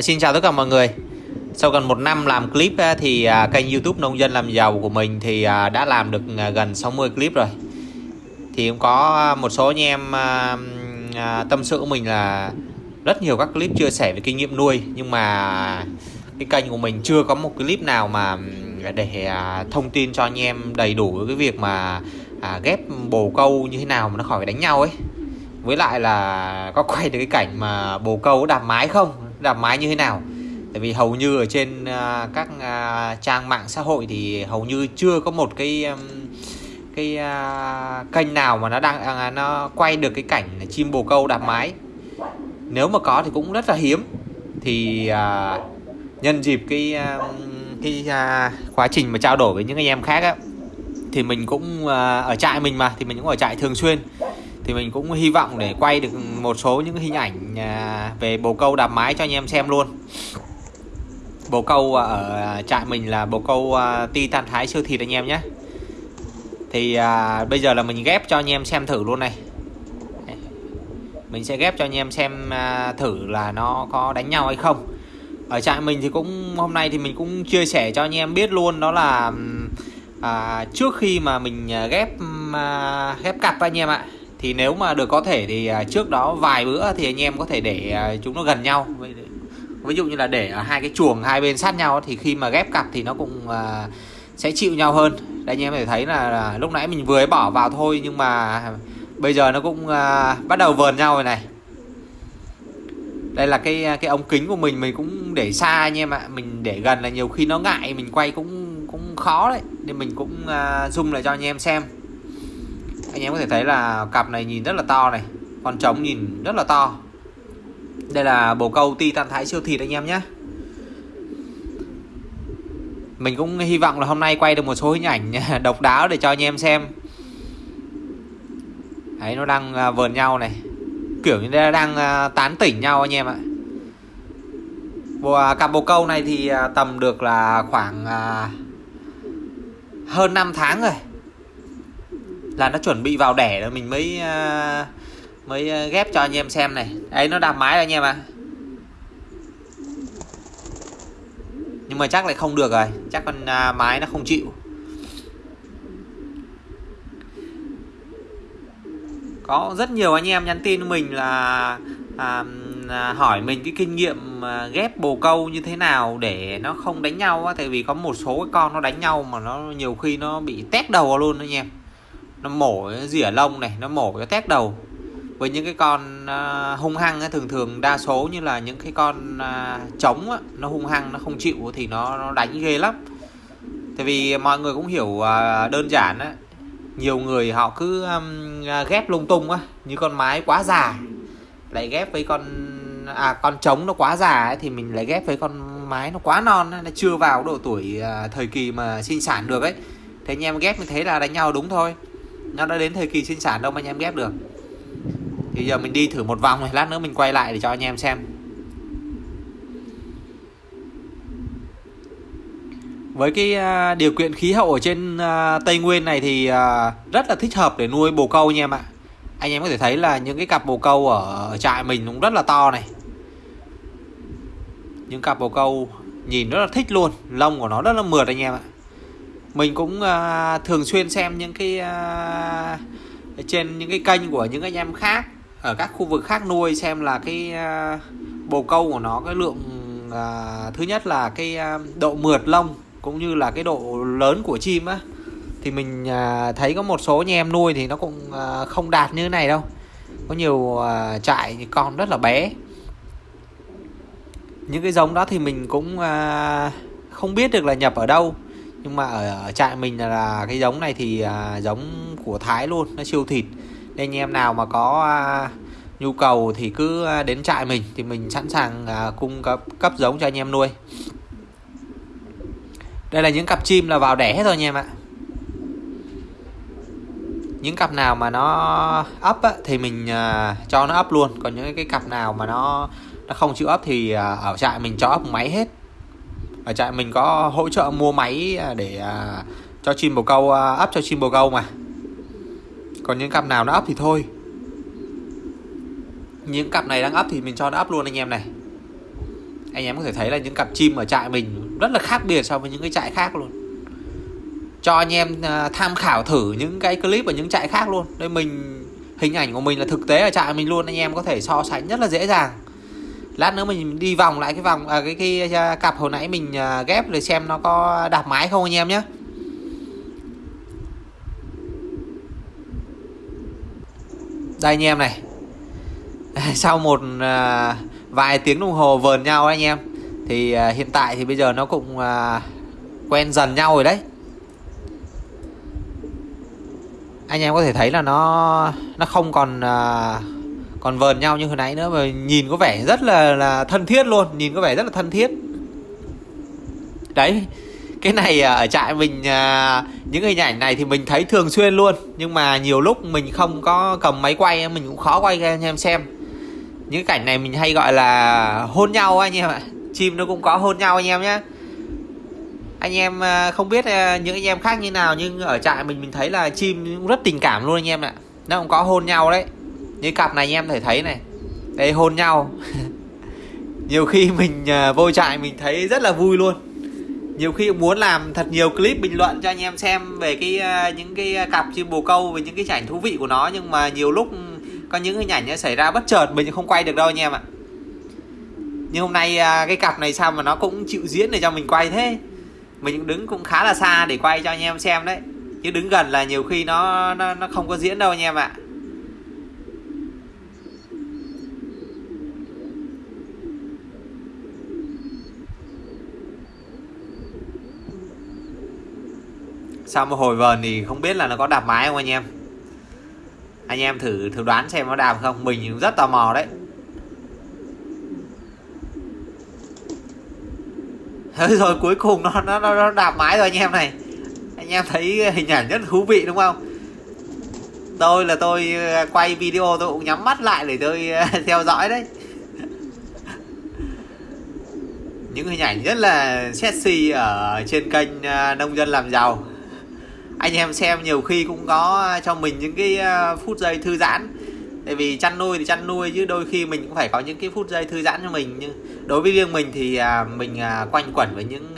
À, xin chào tất cả mọi người. Sau gần một năm làm clip thì à, kênh youtube Nông dân làm giàu của mình thì à, đã làm được à, gần 60 clip rồi. Thì cũng có một số anh em tâm sự của mình là rất nhiều các clip chia sẻ về kinh nghiệm nuôi Nhưng mà cái kênh của mình chưa có một clip nào mà để thông tin cho anh em đầy đủ cái việc mà ghép bồ câu như thế nào mà nó khỏi đánh nhau ấy. Với lại là có quay được cái cảnh mà bồ câu đạp mái không? Đạp mái như thế nào. Tại vì hầu như ở trên uh, các uh, trang mạng xã hội thì hầu như chưa có một cái um, cái uh, kênh nào mà nó đang uh, nó quay được cái cảnh chim bồ câu đạp mái. Nếu mà có thì cũng rất là hiếm. Thì uh, nhân dịp cái uh, cái uh, quá trình mà trao đổi với những anh em khác á thì mình cũng uh, ở trại mình mà thì mình cũng ở trại thường xuyên thì mình cũng hy vọng để quay được một số những hình ảnh à, về bồ câu đạp mái cho anh em xem luôn. Bồ câu à, ở trại mình là bồ câu à, titan thái siêu thịt anh em nhé. Thì à, bây giờ là mình ghép cho anh em xem thử luôn này. Mình sẽ ghép cho anh em xem à, thử là nó có đánh nhau hay không. Ở trại mình thì cũng hôm nay thì mình cũng chia sẻ cho anh em biết luôn đó là à, trước khi mà mình ghép à, ghép cặp anh em ạ thì nếu mà được có thể thì à, trước đó vài bữa thì anh em có thể để à, chúng nó gần nhau. Ví dụ như là để ở hai cái chuồng hai bên sát nhau thì khi mà ghép cặp thì nó cũng à, sẽ chịu nhau hơn. Đây anh em có thể thấy là, lúc nãy mình vừa bỏ vào thôi nhưng mà bây giờ nó cũng bắt đầu vờn nhau rồi này. Đây là cái cái ống kính của mình mình cũng để xa anh em ạ. Mình để gần là nhiều khi nó ngại mình quay cũng cũng khó đấy. Nên mình cũng zoom lại cho anh em xem anh em có thể thấy là cặp này nhìn rất là to này con trống nhìn rất là to. Đây là bồ câu titan thái siêu thịt anh em nhé. Mình cũng hy vọng là hôm nay quay được một số hình ảnh độc đáo để cho anh em xem. Đấy nó đang à, vờn nhau này. Kiểu như đang à, tán tỉnh nhau anh em ạ. Bộ, à, cặp bồ câu này thì tầm được là khoảng hơn 5 tháng rồi là nó chuẩn bị vào đẻ rồi mình mới uh, mới ờ, ghép cho anh em xem này. Ấy nó đạp mái rồi anh em ạ. À. nhưng mà chắc lại không được rồi chắc con uh, mái nó không chịu. Có rất nhiều anh em nhắn tin mình là à, à, hỏi mình cái kinh nghiệm à, ghép bồ câu như thế nào để nó không đánh nhau á. Tại vì có một số cái con nó đánh nhau mà nó nhiều khi nó bị tét đầu luôn anh em nó mổ rỉa lông này nó mổ cái tét đầu. Với những cái con uh, hung hăng ấy, thường thường đa số như là những cái con uh, trống nó hung hăng nó không chịu thì nó, nó đánh ghê lắm. Tại vì mọi người cũng hiểu uh, đơn giản á nhiều người họ cứ um, ghép lung tung á như con mái quá già lại ghép với con à con trống nó quá già ấy, thì mình lại ghép với con mái nó quá non nó chưa vào độ tuổi uh, thời kỳ mà sinh sản được ấy. Thế anh em ghép như thế là đánh nhau đúng thôi nó đã đến thời kỳ sinh sản đâu mà anh em ghép được. Thì giờ mình đi thử một vòng này lát nữa mình quay lại để cho anh em xem. Với cái à, điều kiện khí hậu ở trên à, Tây Nguyên này thì à, rất là thích hợp để nuôi bồ câu nha em ạ. Anh em có thể thấy là những cái cặp bồ câu ở trại mình cũng rất là to này. Những cặp bồ câu nhìn rất là thích luôn, lông của nó rất là mượt anh em ạ mình cũng uh, thường xuyên xem những cái uh, trên những cái kênh của những anh em khác ở các khu vực khác nuôi xem là cái uh, bồ câu của nó cái lượng uh, thứ nhất là cái uh, độ mượt lông cũng như là cái độ lớn của chim á. Thì mình uh, thấy có một số anh em nuôi thì nó cũng uh, không đạt như thế này đâu. Có nhiều uh, trại con rất là bé. Những cái giống đó thì mình cũng uh, không biết được là nhập ở đâu nhưng mà ở, ở trại mình là, là cái giống này thì à, giống của Thái luôn nó siêu thịt. Nên anh em nào mà có à, nhu cầu thì cứ à, đến trại mình thì mình sẵn sàng à, cung cấp cấp giống cho anh em nuôi. Đây là những cặp chim là vào đẻ hết rồi anh em ạ. Những cặp nào mà nó ấp á, thì mình à, cho nó ấp luôn. Còn những cái cặp nào mà nó nó không chịu ấp thì à, ở trại mình cho ấp máy hết ở trại mình có hỗ trợ mua máy à, để à, cho chim bồ câu à, ấp cho chim bồ câu mà. Còn những cặp nào nó ấp thì thôi. Những cặp này đang ấp thì mình cho nó ấp luôn anh em này. Anh em có thể thấy là những cặp chim ở trại mình rất là khác biệt so với những cái trại khác luôn. Cho anh em tham khảo thử những cái clip ở những trại khác luôn. Đây mình, hình ảnh của mình là thực tế ở trại mình luôn, anh em có thể so sánh rất là dễ dàng lát nữa mình đi vòng lại cái vòng à, cái cái cái cặp hồi nãy mình à, ghép để xem nó có đạp mái không anh em nhé đây anh em này. Sau một à, vài tiếng đồng hồ vờn nhau anh em thì à, hiện tại thì bây giờ nó cũng à, quen dần nhau rồi đấy. Anh em có thể thấy là nó nó không còn à, còn vờn nhau như hồi nãy nữa mà nhìn có vẻ rất là là thân thiết luôn, nhìn có vẻ rất là thân thiết. Đấy, cái này à, ở trại mình à, những hình ảnh này thì mình thấy thường xuyên luôn, nhưng mà nhiều lúc mình không có cầm máy quay, mình cũng khó quay cho anh em xem. Những cảnh này mình hay gọi là hôn nhau anh em ạ, chim nó cũng có hôn nhau anh em nhé anh em à, không biết những anh em khác như nào, nhưng ở trại mình mình thấy là chim cũng rất tình cảm luôn anh em ạ, nó cũng có hôn nhau đấy như cặp này em thể thấy này. Đây hôn nhau. Nhiều khi mình à, vô trại mình thấy rất là vui luôn. Nhiều khi muốn làm thật nhiều clip bình luận cho anh em xem về cái à, những cái à, cặp chim bồ câu về những cái cảnh thú vị của nó nhưng mà nhiều lúc có những hình ảnh nó xảy ra bất chợt mình không quay được đâu anh em ạ. Nhưng hôm nay cái cặp này sao mà nó cũng chịu diễn để cho mình quay thế? Mình cũng đứng cũng khá là xa để quay cho anh em xem đấy. Chứ đứng gần là nhiều khi nó nó, nó không có diễn đâu anh em ạ. Sau một hồi vờn thì không biết là nó có đạp mái không anh em. Anh em thử thử đoán xem nó đạp không. Mình cũng rất tò mò đấy. Thế rồi cuối cùng nó nó nó đạp mái rồi anh em này. Anh em thấy hình ảnh rất thú vị đúng không? Tôi là tôi à, quay video tôi cũng nhắm mắt lại để tôi à, theo dõi đấy. Những hình ảnh rất là sexy ở trên kênh à, nông dân làm giàu anh em xem nhiều khi cũng có à, cho mình những cái à, phút giây thư giãn. Tại vì chăn nuôi thì chăn nuôi chứ đôi khi mình cũng phải có những cái phút giây thư giãn cho mình. Nhưng đối với riêng mình thì à, mình quanh quẩn với những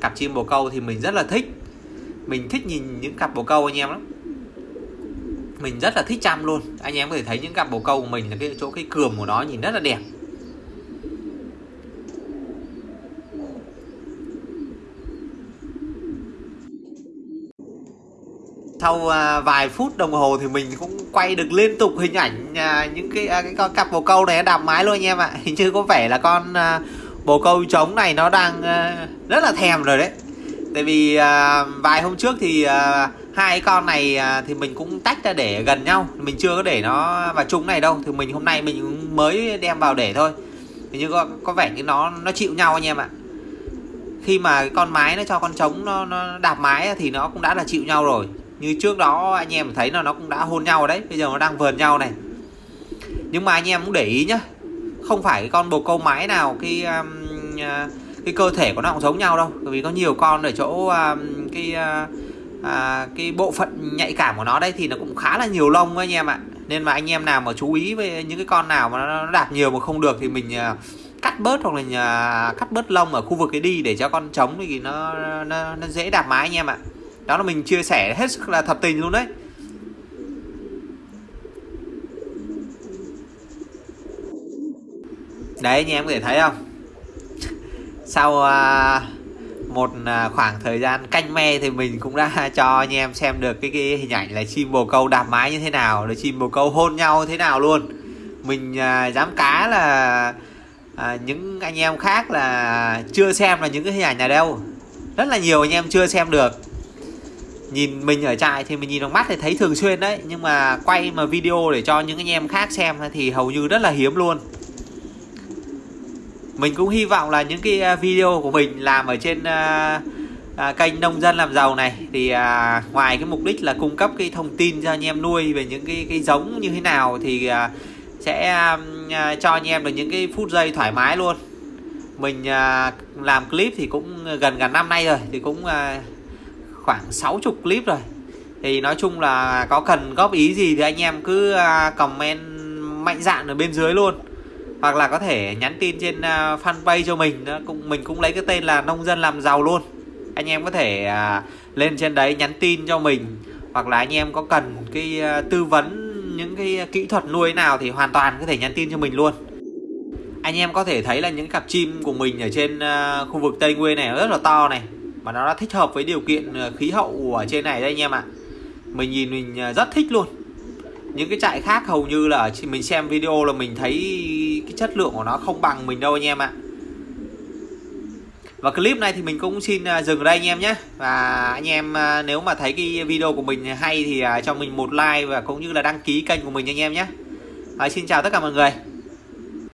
cặp chim bồ câu thì mình rất là thích. Mình thích nhìn những cặp bồ câu anh em lắm. Mình rất là thích chăm luôn. Anh em có thể thấy những cặp bồ câu của mình là cái chỗ cái cườm của nó nhìn rất là đẹp. Sau à, vài phút đồng hồ thì mình cũng quay được liên tục hình ảnh à, những cái, à, cái con cặp bồ câu này đạp mái luôn anh em ạ. Hình như có vẻ là con bồ câu trống này nó đang rất là thèm rồi đấy. Tại vì vài hôm trước thì hai con này thì mình cũng tách ra để gần nhau. Mình chưa có để nó vào chung này đâu. Thì mình hôm nay mình mới đem vào để thôi. Hình như có, có vẻ như nó nó chịu nhau anh em ạ. Khi mà cái con mái nó cho con trống nó, nó đạp mái thì nó cũng đã là chịu nhau rồi như trước đó anh em thấy là nó cũng đã hôn nhau đấy. Bây giờ nó đang vờn nhau này. Nhưng mà anh em cũng để ý nhá. Không phải cái con bồ câu mái nào cái um, à, cái cơ thể của nó cũng giống nhau đâu. Bởi vì có nhiều con ở chỗ um, cái uh, uh, cái bộ phận nhạy cảm của nó đây thì nó cũng khá là nhiều lông anh em ạ. Nên mà anh em nào mà chú ý với những cái con nào mà nó đạp nhiều mà không được thì mình uh, cắt bớt hoặc là uh, cắt bớt lông ở khu vực cái đi để cho con trống thì nó nó, nó dễ đạp mái anh em ạ đó là mình chia sẻ hết sức là thật tình luôn đấy. Đấy anh em có thể thấy không? Sau à, một à, khoảng thời gian canh me thì mình cũng đã cho anh em xem được cái, cái hình ảnh là chim bồ câu đạp mái như thế nào là chim bồ câu hôn nhau thế nào luôn. Mình à, dám cá là à, những anh em khác là chưa xem là những cái hình ảnh này đâu. Rất là nhiều anh em chưa xem được nhìn mình ở trại thì mình nhìn bằng mắt thì thấy thường xuyên đấy. Nhưng mà quay mà video để cho những anh em khác xem thì hầu như rất là hiếm luôn. Mình cũng hy vọng là những cái à, video của mình làm ở trên uh, uh, kênh nông dân làm giàu này thì uh, ngoài cái mục đích là cung cấp cái thông tin cho anh em nuôi về những cái cái giống như thế nào thì uh, sẽ uh, cho anh em được những cái phút giây thoải mái luôn. Mình uh, làm clip thì cũng gần gần năm nay rồi thì cũng uh, khoảng 60 clip rồi. Thì nói chung là có cần góp ý gì thì anh em cứ à, comment mạnh dạn ở bên dưới luôn. Hoặc là có thể nhắn tin trên à, fanpage cho mình cũng mình cũng lấy cái tên là nông dân làm giàu luôn. Anh em có thể à, lên trên đấy nhắn tin cho mình. Hoặc là anh em có cần cái tư vấn những cái kỹ thuật nuôi nào thì hoàn toàn có thể nhắn tin cho mình luôn. Anh em có thể thấy là những cặp chim của mình ở trên khu vực Tây Nguyên này rất là to này mà nó đã thích hợp với điều kiện ờ, khí hậu ở trên này đây anh em ạ. Mình nhìn mình ờ, rất thích luôn. Những cái trại khác hầu như là mình xem video là mình thấy cái chất lượng của nó không bằng mình đâu anh em ạ. Và clip này thì mình cũng xin ờ, dừng ở đây anh em nhé. Và anh em nếu mà thấy cái video của mình hay thì cho mình một like và cũng như là đăng ký kênh của mình anh em nhé. À, xin chào tất cả mọi người.